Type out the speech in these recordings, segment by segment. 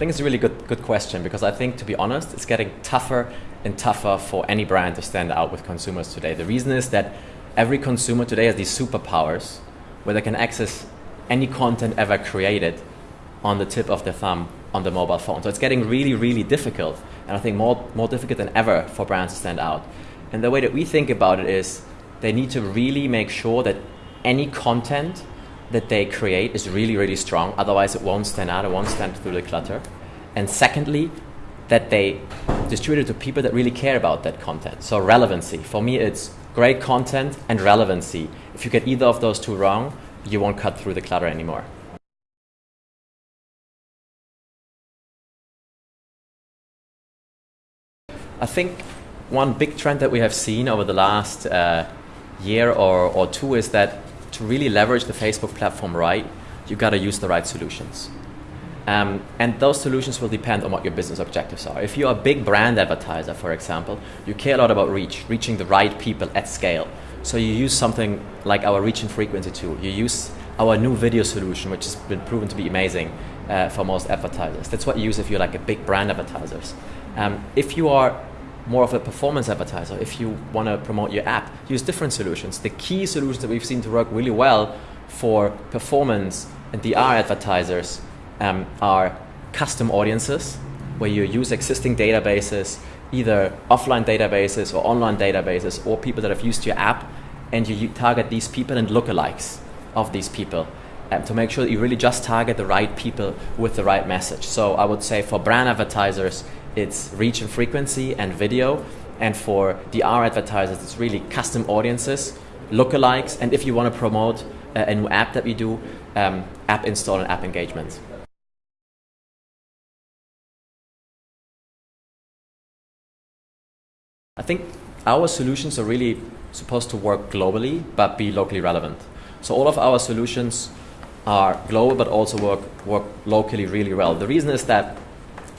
think it's a really good good question because I think, to be honest, it's getting tougher and tougher for any brand to stand out with consumers today. The reason is that every consumer today has these superpowers where they can access any content ever created on the tip of their thumb on the mobile phone. So it's getting really, really difficult, and I think more more difficult than ever for brands to stand out. And the way that we think about it is they need to really make sure that any content that they create is really, really strong. Otherwise, it won't stand out, it won't stand through the clutter. And secondly, that they distribute it to people that really care about that content. So, relevancy. For me, it's great content and relevancy. If you get either of those two wrong, you won't cut through the clutter anymore. I think one big trend that we have seen over the last uh, year or, or two is that to really leverage the Facebook platform right, you've got to use the right solutions. Um, and those solutions will depend on what your business objectives are. If you're a big brand advertiser, for example, you care a lot about reach, reaching the right people at scale. So you use something like our reach and frequency tool. You use our new video solution, which has been proven to be amazing uh, for most advertisers. That's what you use if you're like a big brand advertisers. Um, if you are more of a performance advertiser, if you want to promote your app, use different solutions. The key solutions that we've seen to work really well for performance and DR advertisers um, are custom audiences, where you use existing databases, either offline databases or online databases, or people that have used your app, and you target these people and lookalikes of these people um, to make sure that you really just target the right people with the right message. So I would say for brand advertisers, it's reach and frequency and video. And for DR advertisers, it's really custom audiences, lookalikes, and if you want to promote a, a new app that we do, um, app install and app engagement. I think our solutions are really supposed to work globally but be locally relevant. So all of our solutions are global but also work work locally really well. The reason is that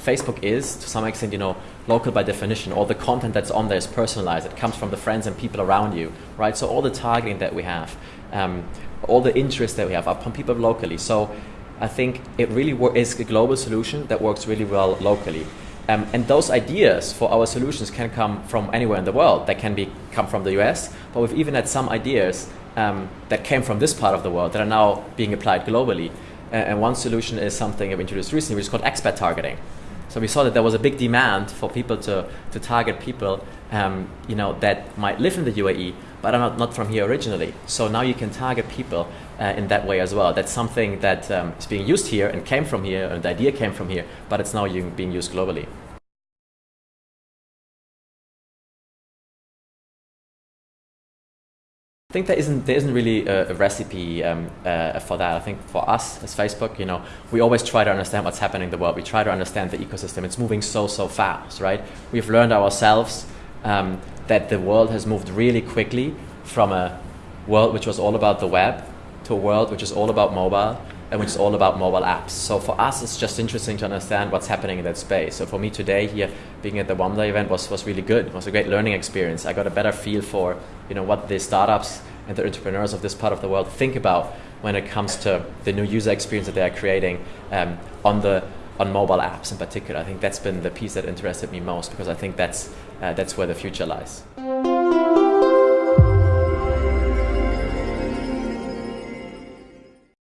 Facebook is, to some extent, you know, local by definition. All the content that's on there is personalized. It comes from the friends and people around you, right? So all the targeting that we have, um, all the interests that we have are from people locally. So I think it really is a global solution that works really well locally. Um, and those ideas for our solutions can come from anywhere in the world. They can be come from the US, but we've even had some ideas um, that came from this part of the world that are now being applied globally. And one solution is something I've introduced recently, which is called expat targeting. So we saw that there was a big demand for people to, to target people um, you know, that might live in the UAE but are not, not from here originally. So now you can target people uh, in that way as well. That's something that um, is being used here and came from here, and the idea came from here, but it's now being used globally. I think there isn't there isn't really a, a recipe um, uh, for that. I think for us as Facebook, you know, we always try to understand what's happening in the world. We try to understand the ecosystem. It's moving so so fast, right? We've learned ourselves um, that the world has moved really quickly from a world which was all about the web to a world which is all about mobile which is all about mobile apps. So for us, it's just interesting to understand what's happening in that space. So for me today here, being at the WAMDA event was, was really good. It was a great learning experience. I got a better feel for you know what the startups and the entrepreneurs of this part of the world think about when it comes to the new user experience that they are creating um, on the on mobile apps in particular. I think that's been the piece that interested me most because I think that's uh, that's where the future lies.